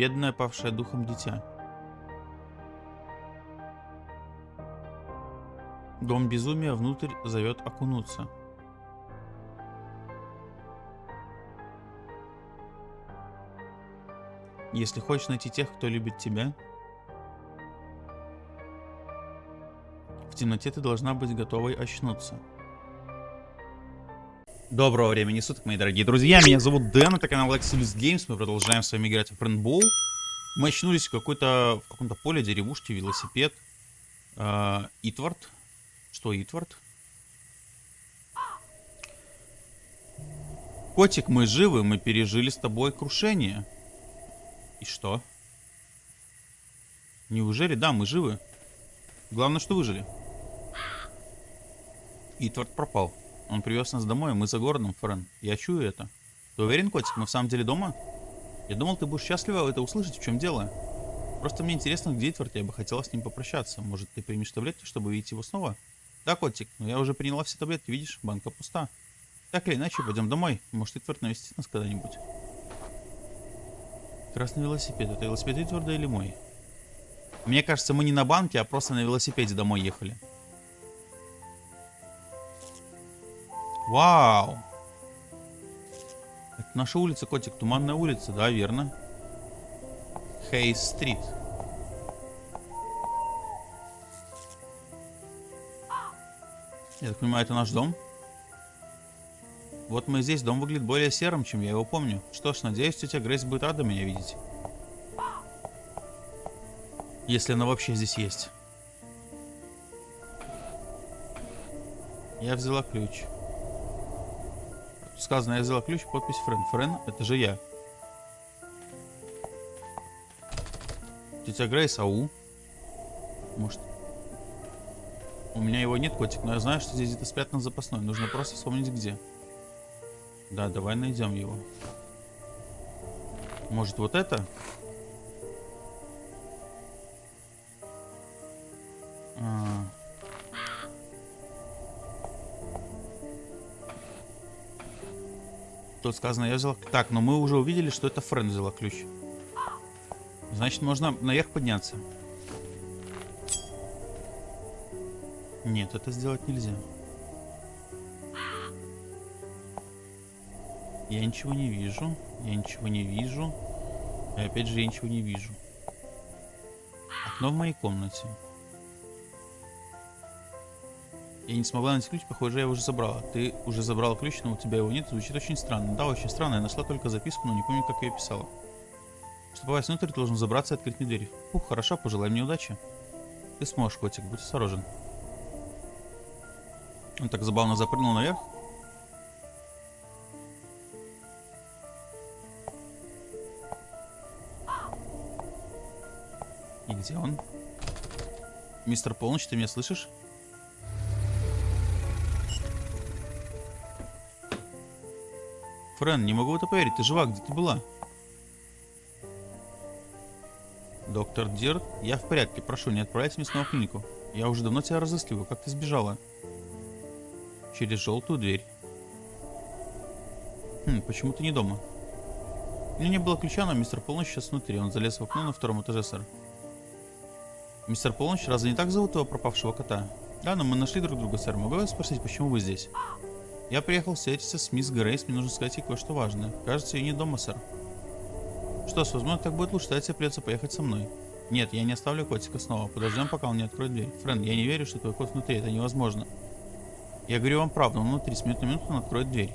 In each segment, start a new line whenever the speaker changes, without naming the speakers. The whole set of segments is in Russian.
Бедное павшее духом дитя. Дом безумия внутрь зовет окунуться. Если хочешь найти тех, кто любит тебя, в темноте ты должна быть готовой очнуться. Доброго времени суток, мои дорогие друзья. Меня зовут Дэн, это канал Lexus Games. Мы продолжаем с вами играть в Френдбол. Мы очнулись в, какой-то, в каком-то поле, деревушке, велосипед. Э. Что Итвард? Котик, мы живы, мы пережили с тобой крушение. И что? Неужели? Да, мы живы. Главное, что выжили. Итвард пропал. Он привез нас домой, мы за городом, Френ. Я чую это. Ты уверен, котик, мы в самом деле дома? Я думал, ты будешь счастлива это услышать, в чем дело. Просто мне интересно, где Итвард, я бы хотела с ним попрощаться. Может, ты примешь таблетки, чтобы увидеть его снова? Да, котик, но я уже приняла все таблетки, видишь, банка пуста. Так или иначе, пойдем домой. Может, Итвард навестит нас когда-нибудь. Красный велосипед. Это велосипед Итварда или мой? Мне кажется, мы не на банке, а просто на велосипеде домой ехали. Вау! Это наша улица, котик. Туманная улица. Да, верно. Хейс-стрит. Я так понимаю, это наш дом? Вот мы здесь. Дом выглядит более серым, чем я его помню. Что ж, надеюсь, тетя Грейс будет рада меня видеть. Если она вообще здесь есть. Я взяла ключ. Сказано, я взяла ключ, подпись Френ. Френ, это же я. Тетя Грейс, ау. Может, у меня его нет, котик, но я знаю, что здесь где-то спрятан запасной. Нужно просто вспомнить, где. Да, давай найдем его. Может, вот это? Тут сказано, я взял... Так, но мы уже увидели, что это Френ взяла ключ. Значит, можно наверх подняться. Нет, это сделать нельзя. Я ничего не вижу. Я ничего не вижу. И опять же я ничего не вижу. Окно в моей комнате. Я не смогла найти ключ, похоже, я его уже забрала. Ты уже забрала ключ, но у тебя его нет. Звучит очень странно. Да, очень странно. Я нашла только записку, но не помню, как я ее писала. Чтобы попасть внутрь, ты должен забраться и открыть мне дверь. Ух, хорошо, пожелай мне удачи. Ты сможешь, котик, будь осторожен. Он так забавно запрыгнул наверх. И где он? Мистер Полночь, ты меня слышишь? Френ, не могу в это поверить. Ты жива, где ты была? Доктор Дирт, я в порядке. Прошу, не отправляйте меня снова в клинику. Я уже давно тебя разыскиваю. Как ты сбежала? через желтую дверь. Хм, почему ты не дома? У меня не было ключа, но мистер Полночь сейчас внутри. Он залез в окно на втором этаже, сэр. Мистер Полночь, разве не так зовут его пропавшего кота? Да, но мы нашли друг друга, сэр. Могу я спросить, почему вы здесь? Я приехал встретиться с мисс Грейс. Мне нужно сказать ей кое-что важное. Кажется, ее не дома, сэр. Что ж, возможно, так будет лучше. Тогда тебе придется поехать со мной. Нет, я не оставлю котика снова. Подождем, пока он не откроет дверь. Френд, я не верю, что твой кот внутри. Это невозможно. Я говорю вам правду, он внутри, с минуты на минуту он откроет дверь.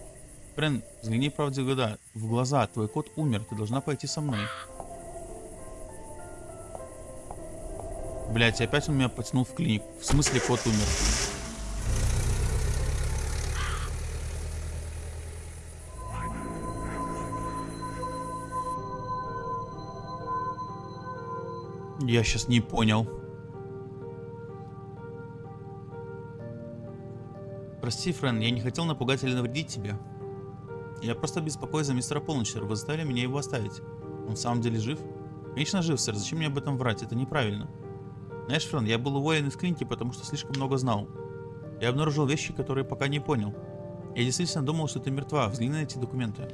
Френ, взгляни правде в. В глаза, твой кот умер, ты должна пойти со мной. Блять, опять он меня потянул в клинику. В смысле кот умер? Я сейчас не понял. Прости, Френ, я не хотел напугать или навредить тебе. Я просто беспокоюсь за мистера Полночера. Вы заставили меня его оставить. Он в самом деле жив? Конечно жив, сэр. Зачем мне об этом врать? Это неправильно. Знаешь, Френ, я был уволен из клиники, потому что слишком много знал. Я обнаружил вещи, которые пока не понял. Я действительно думал, что ты мертва. Взгляни на эти документы.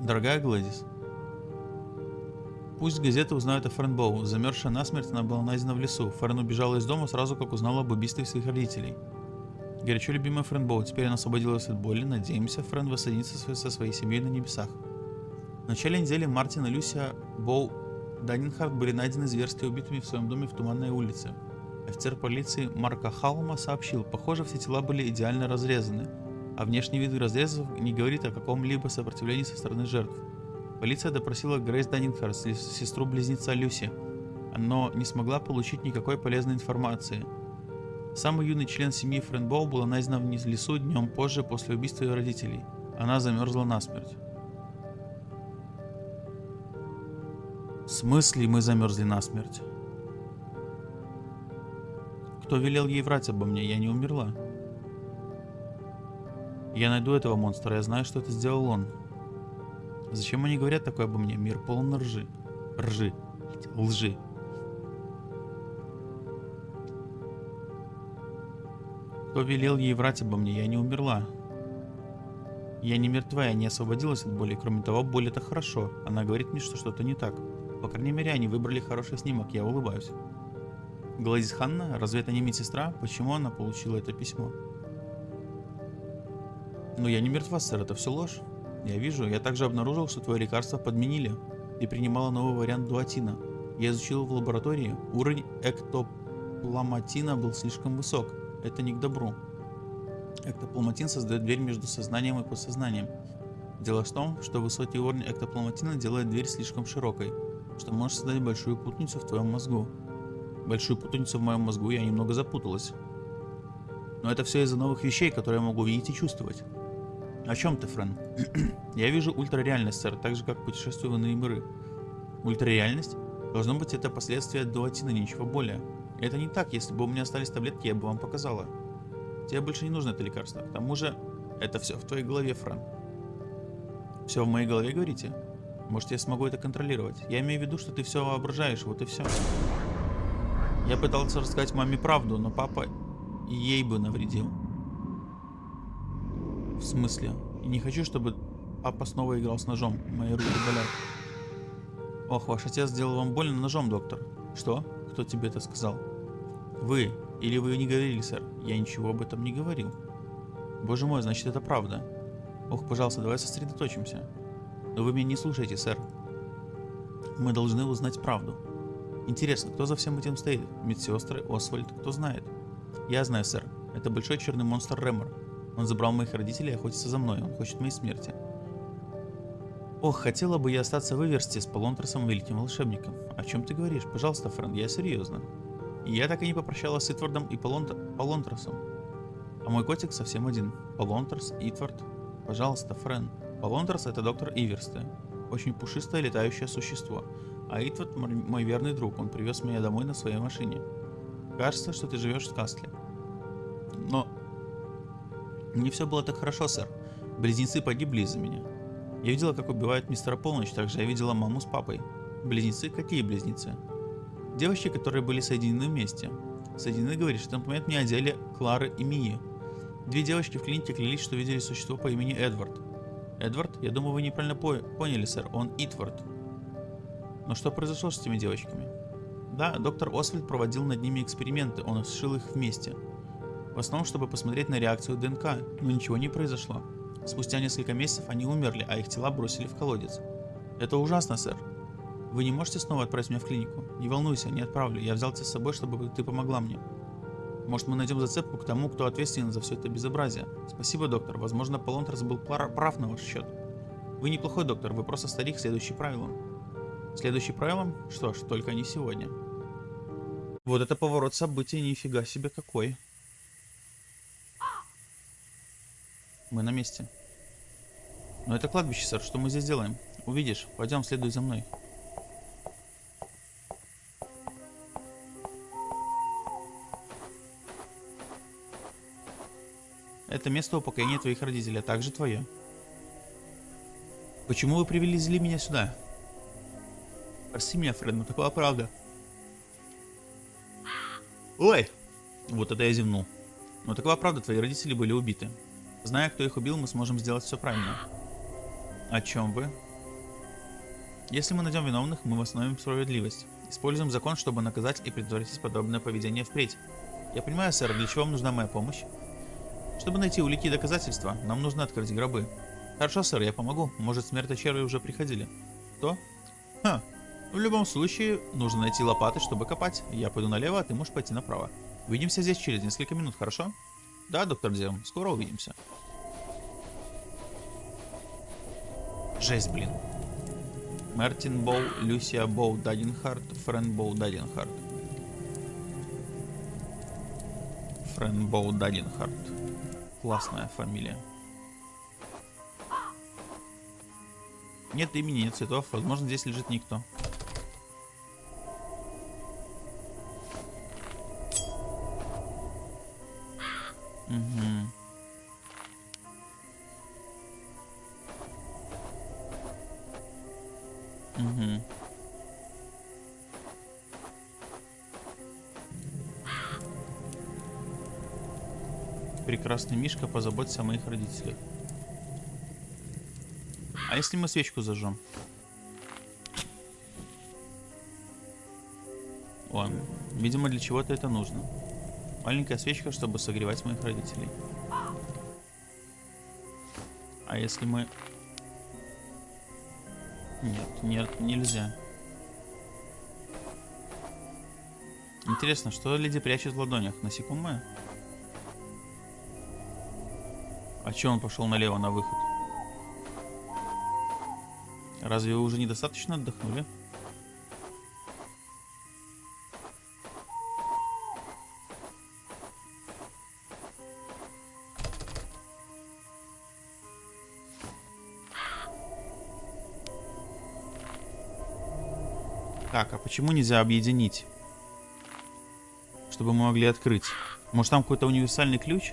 Дорогая Гладис. Пусть газеты узнают о Френ Боу. Замерзшая насмерть, она была найдена в лесу. Френ убежала из дома сразу, как узнала об убийстве своих родителей. Горячо любимая Френ Боу, теперь она освободилась от боли. Надеемся, Френ воссоединится со своей семьей на небесах. В начале недели Мартин и Люся Боу Даннинхард были найдены зверски убитыми в своем доме в Туманной улице. Офицер полиции Марка Халма сообщил, похоже, все тела были идеально разрезаны, а внешний вид разрезов не говорит о каком-либо сопротивлении со стороны жертв. Полиция допросила Грейс Даннинхард, сестру-близнеца Люси, но не смогла получить никакой полезной информации. Самый юный член семьи Френбоу была найдена в лесу днем позже после убийства ее родителей. Она замерзла насмерть. В смысле мы замерзли насмерть? Кто велел ей врать обо мне? Я не умерла. Я найду этого монстра, я знаю, что это сделал он. Зачем они говорят такое обо мне? Мир полон ржи. Ржи. Лжи. Кто велел ей врать обо мне? Я не умерла. Я не мертва, я не освободилась от боли. Кроме того, боль это хорошо. Она говорит мне, что что-то не так. По крайней мере, они выбрали хороший снимок. Я улыбаюсь. Гладис Ханна, разве это не медсестра? Почему она получила это письмо? Ну я не мертва, сэр, это все ложь. Я вижу, я также обнаружил, что твое лекарство подменили. Ты принимала новый вариант дуатина. Я изучил в лаборатории. Уровень эктопломатина был слишком высок. Это не к добру. Эктопломатин создает дверь между сознанием и подсознанием. Дело в том, что высокий уровень эктопломатина делает дверь слишком широкой, что может создать большую путаницу в твоем мозгу большую путаницу в моем мозгу, я немного запуталась. Но это все из-за новых вещей, которые я могу видеть и чувствовать. О чем ты, Френ? я вижу ультрареальность, сэр, так же, как путешествую в иные миры. Ультрареальность? Должно быть, это последствия дуатина, ничего более. Это не так, если бы у меня остались таблетки, я бы вам показала. Тебе больше не нужно это лекарство. К тому же, это все в твоей голове, Френ. Все в моей голове, говорите? Может, я смогу это контролировать? Я имею в виду, что ты все воображаешь, вот и все. Я пытался рассказать маме правду, но папа ей бы навредил. В смысле? Не хочу, чтобы папа снова играл с ножом. Мои руки болят. Ох, ваш отец сделал вам больно ножом, доктор. Что? Кто тебе это сказал? Вы. Или вы не говорили, сэр? Я ничего об этом не говорил. Боже мой, значит это правда. Ох, пожалуйста, давай сосредоточимся. Но вы меня не слушаете, сэр. Мы должны узнать правду. Интересно, кто за всем этим стоит? Медсестры, Освальд, кто знает? Я знаю, сэр. Это большой черный монстр Рэмор. Он забрал моих родителей и охотится за мной. Он хочет моей смерти. Ох, хотела бы я остаться в Иверсте с Полонтросом великим волшебником. О чем ты говоришь? Пожалуйста, Френ, я серьезно. Я так и не попрощалась с Итвардом и Полонт... Полонтросом. А мой котик совсем один. Полонтрос, Итвард. Пожалуйста, Френ. Полонтрос это доктор Иверсте. Очень пушистое летающее существо. А Итвард мой верный друг, он привез меня домой на своей машине. Кажется, что ты живешь в Кастле. Не все было так хорошо, сэр. Близнецы погибли из-за меня. Я видела, как убивают мистера Полночь, также я видела маму с папой. Близнецы? Какие близнецы? Девочки, которые были соединены вместе. Соединены, говорит, что напоминает мне о деле Клары и Мии. Две девочки в клинике клялись, что видели существо по имени Эдвард. Эдвард? Я думаю, вы неправильно по поняли, сэр. Он Итвард. Но что произошло с этими девочками? Да, доктор Освальд проводил над ними эксперименты, он сшил их вместе. В основном, чтобы посмотреть на реакцию ДНК, но ничего не произошло. Спустя несколько месяцев они умерли, а их тела бросили в колодец. Это ужасно, сэр. Вы не можете снова отправить меня в клинику? Не волнуйся, не отправлю. Я взял тебя с собой, чтобы ты помогла мне. Может, мы найдем зацепку к тому, кто ответственен за все это безобразие. Спасибо, доктор. Возможно, Полонтрас был прав на ваш счет. Вы неплохой доктор, вы просто старик, следующий правилам. Следующий правилом? Что ж, только не сегодня. Вот это поворот событий, нифига себе какой. Мы на месте. Но это кладбище, сэр, что мы здесь делаем? Увидишь, пойдем, следуй за мной. Это место упокоения твоих родителей, а также твое. Почему вы привезли меня сюда? Прости меня, Фред, но такова правда. Ой! Вот это я зевнул. Но такова правда, твои родители были убиты. Зная, кто их убил, мы сможем сделать все правильно. О чем вы? Если мы найдем виновных, мы восстановим справедливость. Используем закон, чтобы наказать и предотвратить подобное поведение впредь. Я понимаю, сэр, для чего вам нужна моя помощь? Чтобы найти улики и доказательства, нам нужно открыть гробы. Хорошо, сэр, я помогу. Может, смерть черви уже приходили. Кто? Ха. В любом случае, нужно найти лопаты, чтобы копать. Я пойду налево, а ты можешь пойти направо. Увидимся здесь через несколько минут, хорошо? Да, доктор Зем, скоро увидимся. Жесть, блин. Мартин Боу, Люсия Боу Дадинхарт, Френ Боу Дадинхарт. Френ Боу Дадинхарт. Классная фамилия. Нет имени, нет цветов. Возможно, здесь лежит никто. Прекрасный Мишка, позаботься о моих родителях. А если мы свечку зажжем? Ладно. Видимо, для чего-то это нужно. Маленькая свечка, чтобы согревать моих родителей. А если мы... Нет, нет, нельзя. Интересно, что леди прячет в ладонях? Насекомое? А че он пошел налево на выход? Разве вы уже недостаточно отдохнули? Так, а почему нельзя объединить? Чтобы мы могли открыть. Может там какой-то универсальный ключ?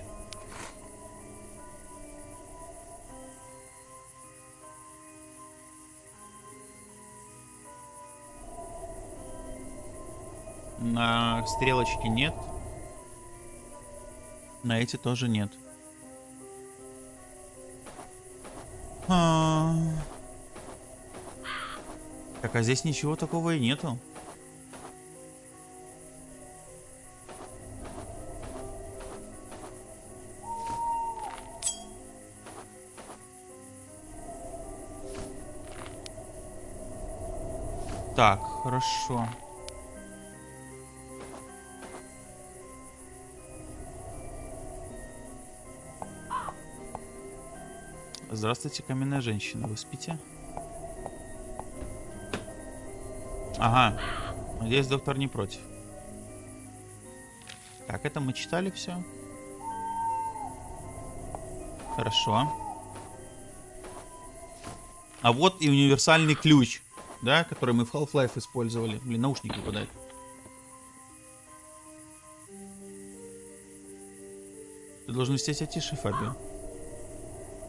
На стрелочке нет. На эти тоже нет. А -а -а. Так, а здесь ничего такого и нету. Так, хорошо. Здравствуйте, каменная женщина. Вы спите? Ага. Надеюсь, доктор не против. Так, это мы читали все. Хорошо. А вот и универсальный ключ, да, который мы в Half-Life использовали. Блин, наушники выпадают. Ты должен вести тише, Фабио.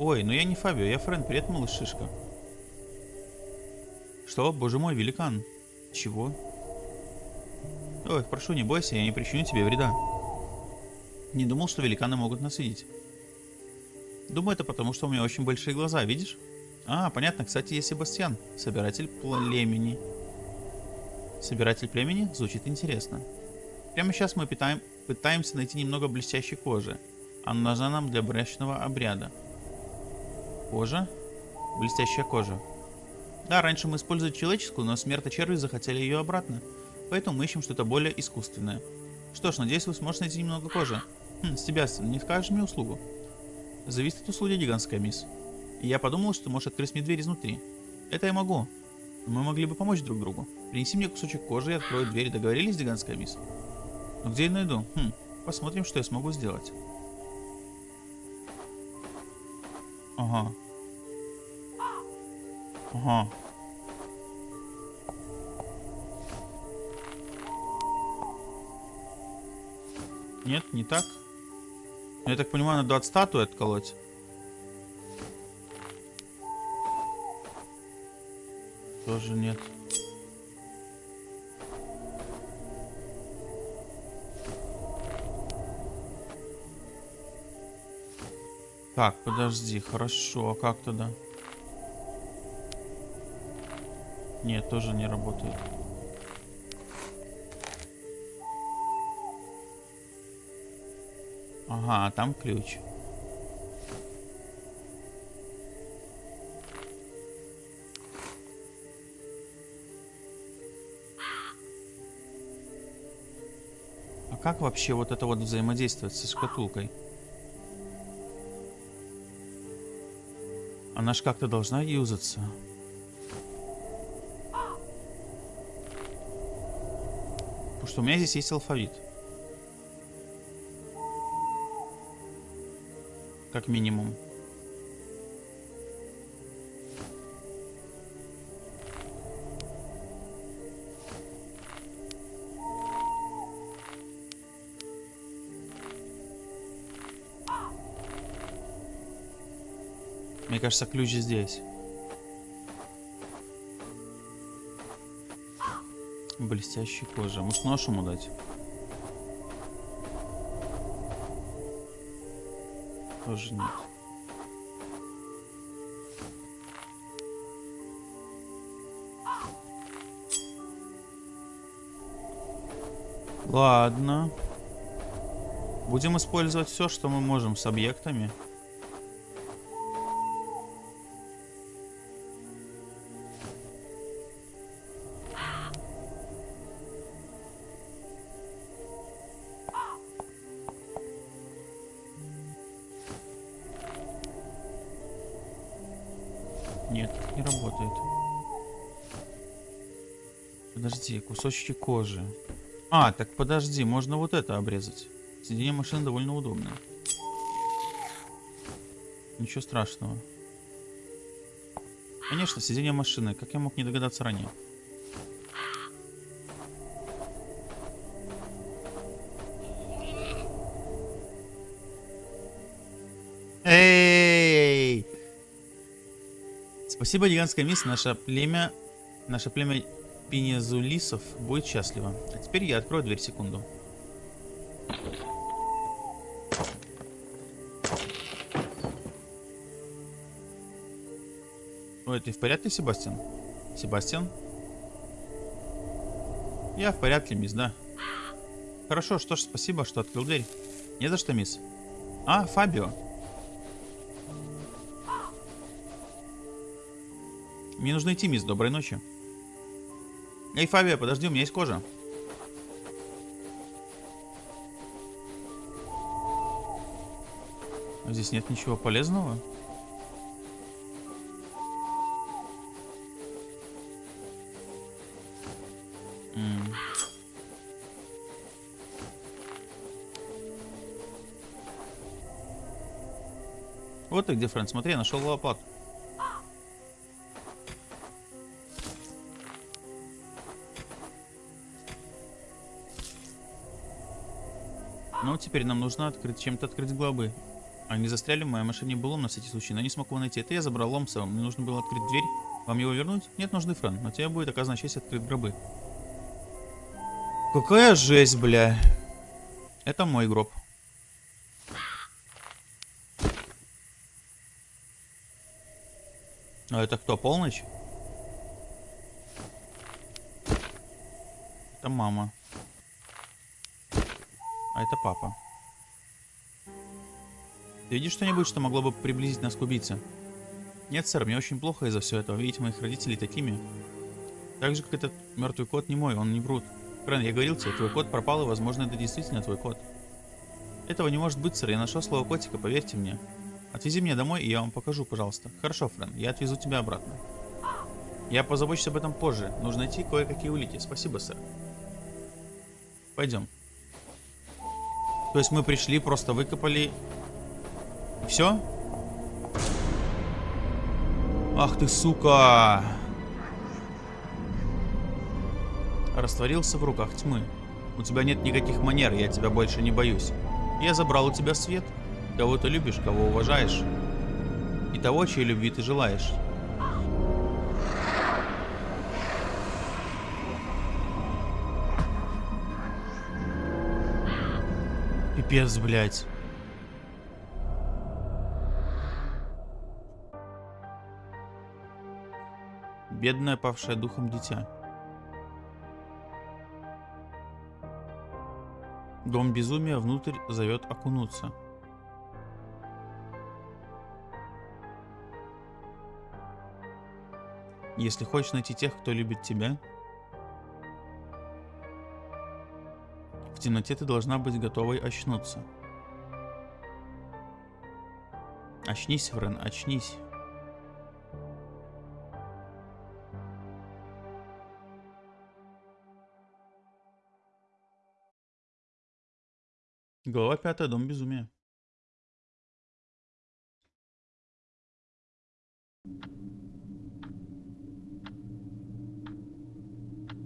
Ой, ну я не Фабио, я Френ. Привет, малыш Шишка. Что? Боже мой, великан. Чего? Ой, прошу, не бойся, я не причиню тебе вреда. Не думал, что великаны могут нас видеть. Думаю, это потому, что у меня очень большие глаза, видишь? А, понятно, кстати, есть Себастьян, собиратель племени. Собиратель племени? Звучит интересно. Прямо сейчас мы питаем, пытаемся найти немного блестящей кожи. Она нужна нам для брачного обряда. Кожа? Блестящая кожа. Да, раньше мы использовали человеческую, но смерточерви захотели ее обратно. Поэтому мы ищем что-то более искусственное. Что ж, надеюсь, вы сможете найти немного кожи. Хм, Себастьян, не скажешь мне услугу? Зависит от услуги, гигантская мисс. И я подумал, что можешь открыть мне дверь изнутри. Это я могу. Мы могли бы помочь друг другу. Принеси мне кусочек кожи и открой дверь. Договорились, гигантская мисс? Но где я найду? Хм, посмотрим, что я смогу сделать. Ага. Ага. Нет, не так. Я так понимаю, надо от статуи отколоть. Тоже нет. Так, подожди, хорошо, а как тогда? Нет, тоже не работает. Ага, а там ключ. А как вообще вот это вот взаимодействовать со шкатулкой? Она ж как-то должна юзаться. Что у меня здесь есть алфавит. Как минимум. Мне кажется, ключ здесь. Блестящая кожа. Может нож ему дать? Тоже нет. Ладно. Будем использовать все, что мы можем с объектами. Подожди, кусочки кожи. А, так подожди, можно вот это обрезать. Сиденье машины довольно удобное. Ничего страшного. Конечно, сиденье машины. Как я мог не догадаться ранее? Эй! Спасибо, гигантская мисс. Наше племя... Наше племя Пинезулисов будет счастливо. А теперь я открою дверь секунду. Ой, ты в порядке, Себастьян? Себастьян? Я в порядке, мисс, да. Хорошо, что ж, спасибо, что открыл дверь. Не за что, мисс. А, Фабио. Мне нужно идти, мисс. Доброй ночи. Эй, Фабио, подожди, у меня есть кожа. А здесь нет ничего полезного? Вот ты где, Фрэнд, смотри, нашел лопату. Теперь нам нужно открыть чем-то открыть глобы. Они застряли в моей машине был на всякий случай, но не смог его найти. Это я забрал лом сам. Мне нужно было открыть дверь. Вам его вернуть? Нет нужды, Фран. Но тебе будет оказана честь открыть гробы. Какая жесть, бля. Это мой гроб. А это кто, полночь? Это мама. А это папа. Ты видишь что-нибудь, что могло бы приблизить нас к убийце? Нет, сэр, мне очень плохо из-за всего этого. Видеть моих родителей такими. Так же, как этот мертвый кот не мой, он не врут. Френ, я говорил тебе, твой кот пропал, и, возможно, это действительно твой кот. Этого не может быть, сэр. Я нашел слово котика, поверьте мне. Отвези меня домой, и я вам покажу, пожалуйста. Хорошо, Френ, я отвезу тебя обратно. Я позабочусь об этом позже. Нужно найти кое-какие улики. Спасибо, сэр. Пойдем. То есть мы пришли, просто выкопали. Все? Ах ты, сука! Растворился в руках тьмы. У тебя нет никаких манер, я тебя больше не боюсь. Я забрал у тебя свет. Кого ты любишь, кого уважаешь. И того, чьей любви ты желаешь. Пипец, блядь. Бедное павшее духом дитя. Дом безумия внутрь зовет окунуться. Если хочешь найти тех, кто любит тебя, в темноте ты должна быть готовой очнуться. Очнись, Френ, очнись. Пятая, Дом безумия.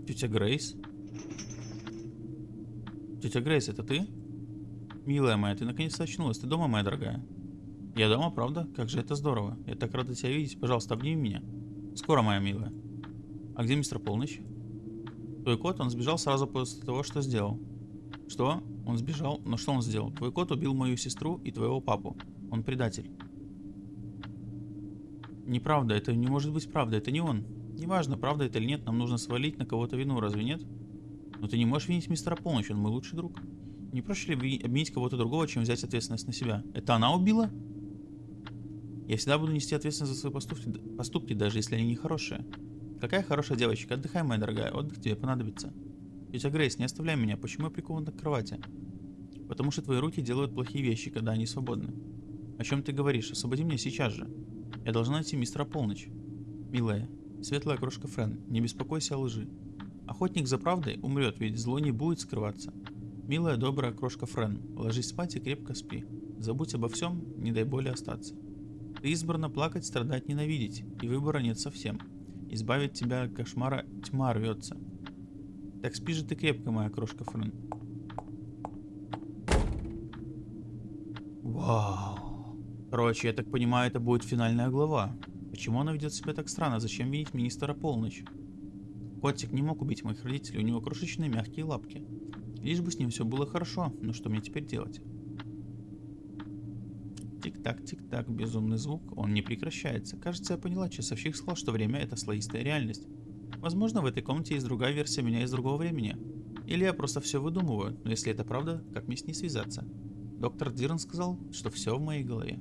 Тетя Грейс? Тетя Грейс, это ты? Милая моя, ты наконец-то очнулась. Ты дома, моя дорогая? Я дома, правда? Как же это здорово. Я так рада тебя видеть. Пожалуйста, обними меня. Скоро, моя милая. А где мистер Полночь? Твой кот, он сбежал сразу после того, что сделал. Что? Он сбежал? Но что он сделал? Твой кот убил мою сестру и твоего папу. Он предатель. Неправда, это не может быть правда, это не он. Неважно, правда это или нет, нам нужно свалить на кого-то вину, разве нет? Но ты не можешь винить мистера Полночь, он мой лучший друг. Не проще ли обвинить кого-то другого, чем взять ответственность на себя? Это она убила? Я всегда буду нести ответственность за свои поступки, поступки, даже если они нехорошие. Какая хорошая девочка, отдыхай, моя дорогая, отдых тебе понадобится. Тетя Грейс, не оставляй меня, почему я прикован к кровати? Потому что твои руки делают плохие вещи, когда они свободны. О чем ты говоришь? Освободи меня сейчас же. Я должна найти мистера Полночь. Милая, светлая крошка Френ, не беспокойся о лжи. Охотник за правдой умрет, ведь зло не будет скрываться. Милая добрая крошка Френ, ложись спать и крепко спи. Забудь обо всем, не дай боли остаться. Ты избрана плакать, страдать, ненавидеть, и выбора нет совсем. Избавить тебя от кошмара тьма рвется. Так спи же ты крепко, моя крошка Френ. Вау. Короче, я так понимаю, это будет финальная глава. Почему она ведет себя так странно? Зачем винить министра полночь? Котик не мог убить моих родителей, у него крошечные мягкие лапки. Лишь бы с ним все было хорошо, но что мне теперь делать? Тик-так, тик-так, безумный звук, он не прекращается. Кажется, я поняла, часовщик сказал, что время это слоистая реальность. Возможно, в этой комнате есть другая версия меня из другого времени. Или я просто все выдумываю, но если это правда, как мне с ней связаться? Доктор Дирн сказал, что все в моей голове.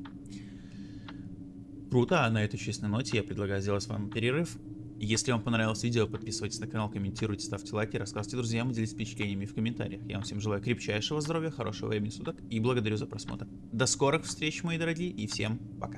Круто, а на этой честной ноте я предлагаю сделать вам перерыв. Если вам понравилось видео, подписывайтесь на канал, комментируйте, ставьте лайки, рассказывайте друзьям и делитесь впечатлениями в комментариях. Я вам всем желаю крепчайшего здоровья, хорошего времени суток и благодарю за просмотр. До скорых встреч, мои дорогие, и всем пока.